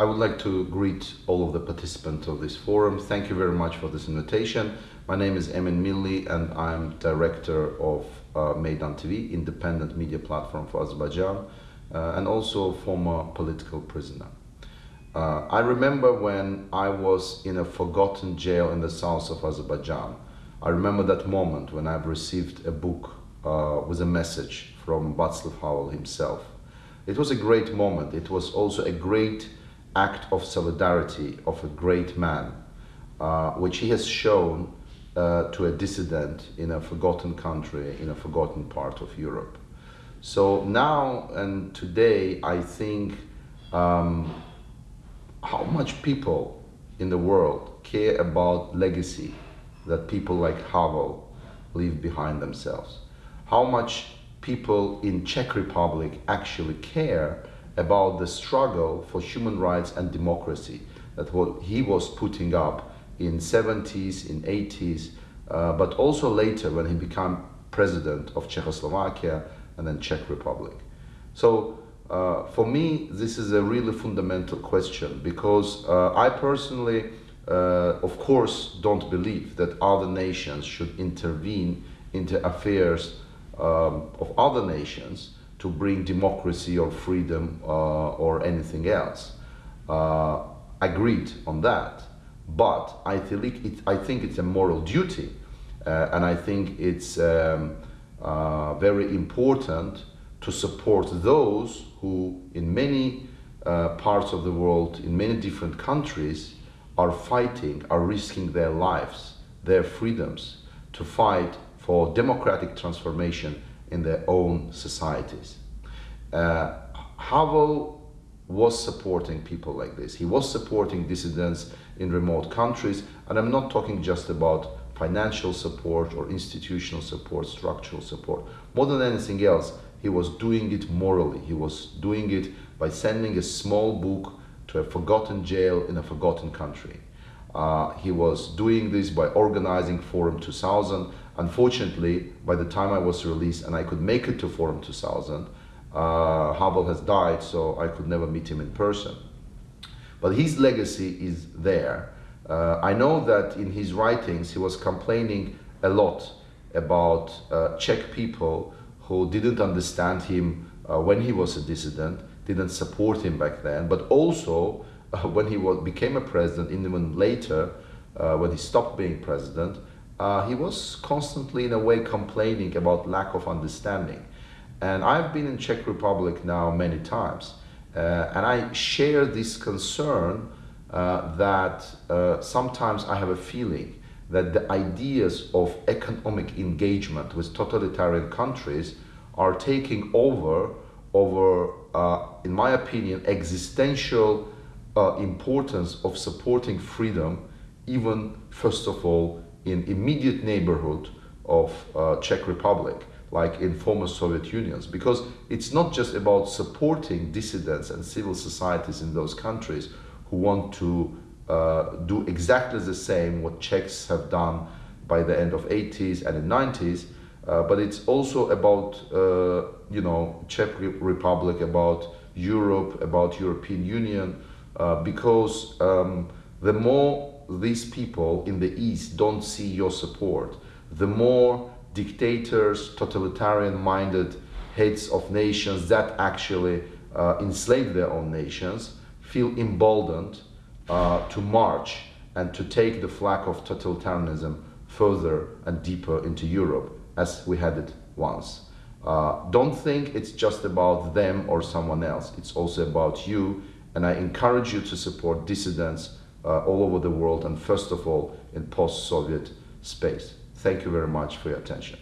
I would like to greet all of the participants of this forum. Thank you very much for this invitation. My name is Emin Milli and I'm director of uh, Meydan TV, independent media platform for Azerbaijan, uh, and also a former political prisoner. Uh, I remember when I was in a forgotten jail in the south of Azerbaijan. I remember that moment when I've received a book uh, with a message from Václav Havel himself. It was a great moment. It was also a great act of solidarity of a great man, uh, which he has shown uh, to a dissident in a forgotten country, in a forgotten part of Europe. So now and today, I think um, how much people in the world care about legacy that people like Havel leave behind themselves. How much people in Czech Republic actually care about the struggle for human rights and democracy that what he was putting up in 70s, in 80s, uh, but also later when he became president of Czechoslovakia and then Czech Republic. So uh, for me, this is a really fundamental question because uh, I personally, uh, of course, don't believe that other nations should intervene into affairs um, of other nations to bring democracy or freedom uh, or anything else. Uh, agreed on that, but I think, it, I think it's a moral duty uh, and I think it's um, very important to support those who in many uh, parts of the world, in many different countries, are fighting, are risking their lives, their freedoms to fight for democratic transformation in their own societies. Uh, Havel was supporting people like this. He was supporting dissidents in remote countries, and I'm not talking just about financial support or institutional support, structural support. More than anything else, he was doing it morally. He was doing it by sending a small book to a forgotten jail in a forgotten country. Uh, he was doing this by organizing Forum 2000. Unfortunately, by the time I was released and I could make it to Forum 2000, uh, Havel has died, so I could never meet him in person. But his legacy is there. Uh, I know that in his writings he was complaining a lot about uh, Czech people who didn't understand him uh, when he was a dissident, didn't support him back then, but also uh, when he was, became a president, even later, uh, when he stopped being president, uh, he was constantly in a way complaining about lack of understanding. And I've been in Czech Republic now many times, uh, and I share this concern uh, that sometimes I have a feeling that the ideas of economic engagement with totalitarian countries are taking over over, uh, in my opinion, existential uh, importance of supporting freedom, even first of all in immediate neighborhood of uh, Czech Republic, like in former Soviet unions, because it's not just about supporting dissidents and civil societies in those countries who want to uh, do exactly the same what Czechs have done by the end of 80s and in 90s, uh, but it's also about, uh, you know, Czech Republic, about Europe, about European Union, uh, because um, the more these people in the East don't see your support, the more dictators, totalitarian-minded heads of nations that actually uh, enslave their own nations feel emboldened uh, to march and to take the flag of totalitarianism further and deeper into Europe as we had it once. Uh, don't think it's just about them or someone else. It's also about you. And I encourage you to support dissidents uh, all over the world and first of all in post-Soviet space. Thank you very much for your attention.